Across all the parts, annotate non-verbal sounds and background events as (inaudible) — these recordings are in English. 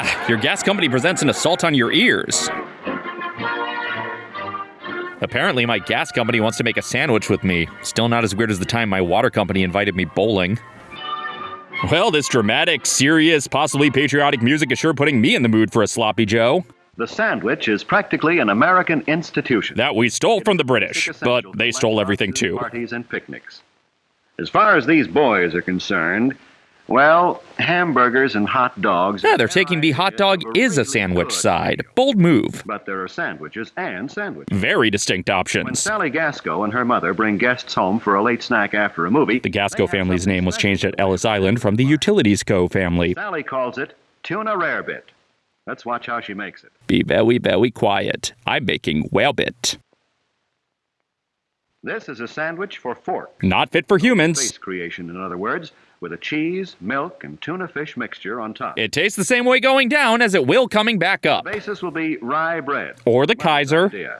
Ah, your gas company presents an assault on your ears. Apparently, my gas company wants to make a sandwich with me. Still not as weird as the time my water company invited me bowling. Well, this dramatic, serious, possibly patriotic music is sure putting me in the mood for a sloppy Joe. The sandwich is practically an American institution. That we stole from the British, but they stole everything too. Parties and picnics. As far as these boys are concerned, well, hamburgers and hot dogs. Yeah, they're taking the hot dog is a sandwich side. Bold move. But there are sandwiches and sandwiches. Very distinct options. When. Sally Gasco and her mother bring guests home for a late snack after a movie, The Gasco family's name was changed at Ellis Island from the Utilities Co. family. Sally calls it tuna rarebit. Let's watch how she makes it. Be very, very quiet. I'm making well bit. This is a sandwich for fork. Not fit for humans. Face creation, in other words, with a cheese, milk, and tuna fish mixture on top. It tastes the same way going down as it will coming back up. The basis will be rye bread. Or the Kaiser. idea.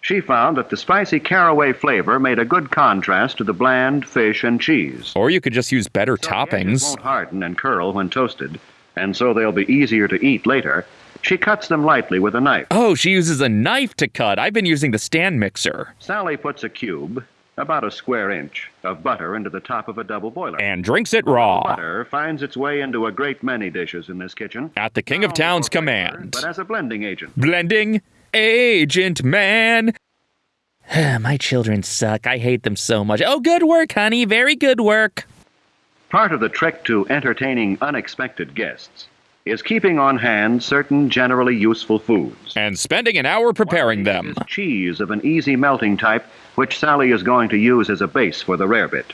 She found that the spicy caraway flavor made a good contrast to the bland fish and cheese. Or you could just use better So the toppings. won't harden and curl when toasted, and so they'll be easier to eat later. She cuts them lightly with a knife. Oh, she uses a knife to cut. I've been using the stand mixer. Sally puts a cube, about a square inch, of butter into the top of a double boiler. And drinks it raw. Butter finds its way into a great many dishes in this kitchen. At the King of Town's command. But as a blending agent. Blending agent man. (sighs) My children suck. I hate them so much. Oh, good work, honey. Very good work. Part of the trick to entertaining unexpected guests is keeping on hand certain generally useful foods. And spending an hour preparing them. cheese of an easy melting type, which Sally is going to use as a base for the rarebit.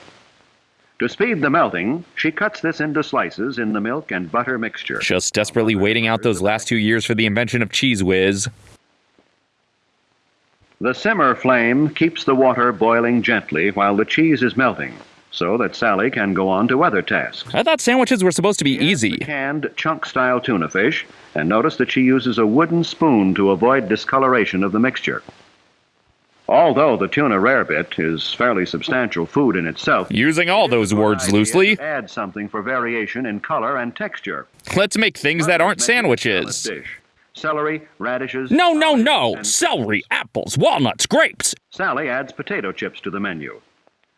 To speed the melting, she cuts this into slices in the milk and butter mixture. Just desperately waiting out those last two years for the invention of Cheez Whiz. The simmer flame keeps the water boiling gently while the cheese is melting, so that Sally can go on to other tasks. I thought sandwiches were supposed to be Here's easy. canned chunk-style tuna fish, and notice that she uses a wooden spoon to avoid discoloration of the mixture. Although the tuna rarebit is fairly substantial food in itself, Using all those words loosely, Add something for variation in color and texture. let's make things that aren't Make it a sandwiches. Celery, radishes. No, no, no! Celery, apples, walnuts, grapes! Sally adds potato chips to the menu.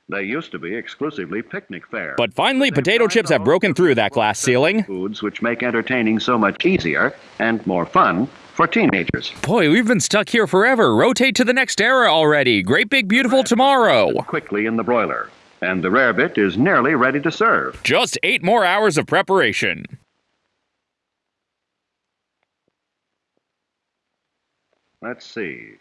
They used to be exclusively picnic fare. But finally, potato chips have broken through that glass ceiling. Foods which make entertaining so much easier and more fun for teenagers. Boy, we've been stuck here forever. Rotate to the next era already. Great big beautiful tomorrow. Quickly in the broiler, and the rarebit is nearly ready to serve. Just eight more hours of preparation. Let's see.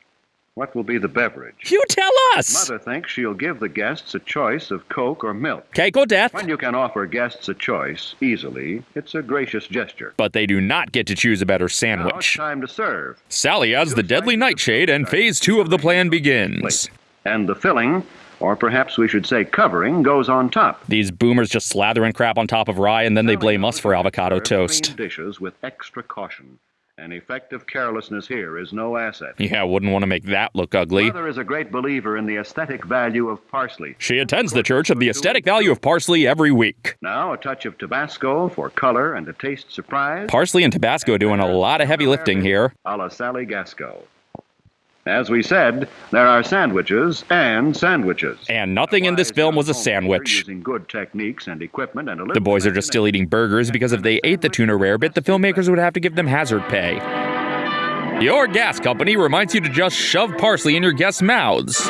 What will be the beverage? You tell us! Mother thinks she'll give the guests a choice of Coke or milk. Cake or death? When you can offer guests a choice easily, it's a gracious gesture. But they do not get to choose a better Now it's sandwich. time to serve. Sally adds the deadly nightshade, and phase two of the plan begins. And the filling, or perhaps we should say covering, goes on top. These boomers just slathering crap on top of rye, and then they blame us for avocado toast. dishes with extra caution. An effective carelessness here is no asset. Yeah, wouldn't want to make that look ugly. Mother is a great believer in the aesthetic value of parsley. She attends the Church of the Aesthetic Value of Parsley every week. Now a touch of Tabasco for color and a taste surprise. Parsley and Tabasco doing a lot of heavy lifting here. A la Sally Gasco. As we said, there are sandwiches and sandwiches. And nothing in this film was a sandwich. Using good techniques and equipment and a The boys are just still eating burgers because if they ate the tuna rarebit, the filmmakers would have to give them hazard pay. Your gas company reminds you to just shove parsley in your guests' mouths.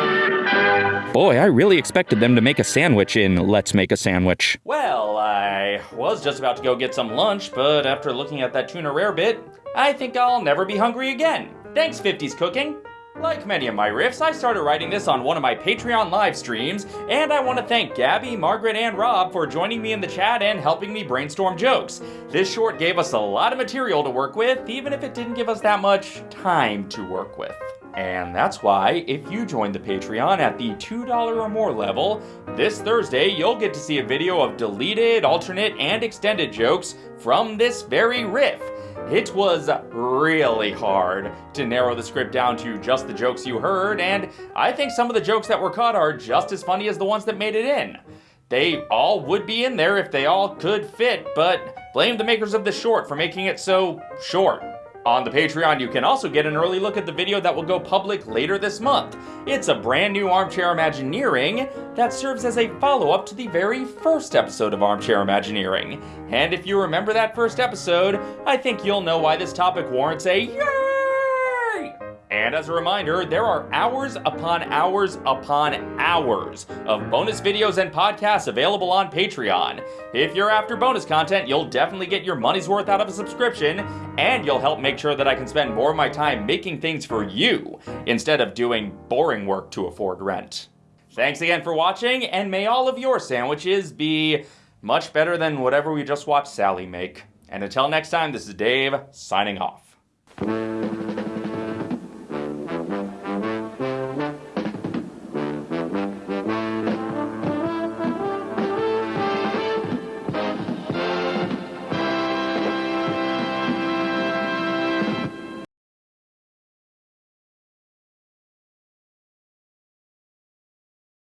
Boy, I really expected them to make a sandwich in Let's Make a Sandwich. Well, I was just about to go get some lunch, but after looking at that tuna rarebit, I think I'll never be hungry again. Thanks, 50s Cooking. Like many of my riffs, I started writing this on one of my Patreon live streams, and I want to thank Gabby, Margaret, and Rob for joining me in the chat and helping me brainstorm jokes. This short gave us a lot of material to work with, even if it didn't give us that much time to work with. And that's why, if you join the Patreon at the $2 or more level, this Thursday you'll get to see a video of deleted, alternate, and extended jokes from this very riff. It was really hard to narrow the script down to just the jokes you heard, and I think some of the jokes that were cut are just as funny as the ones that made it in. They all would be in there if they all could fit, but blame the makers of the short for making it so short. On the Patreon, you can also get an early look at the video that will go public later this month. It's a brand new Armchair Imagineering that serves as a follow up to the very first episode of Armchair Imagineering. And if you remember that first episode, I think you'll know why this topic warrants a yay! And as a reminder, there are hours upon hours upon hours of bonus videos and podcasts available on Patreon. If you're after bonus content, you'll definitely get your money's worth out of a subscription, and you'll help make sure that I can spend more of my time making things for you instead of doing boring work to afford rent. Thanks again for watching, and may all of your sandwiches be much better than whatever we just watched Sally make. And until next time, this is Dave, signing off.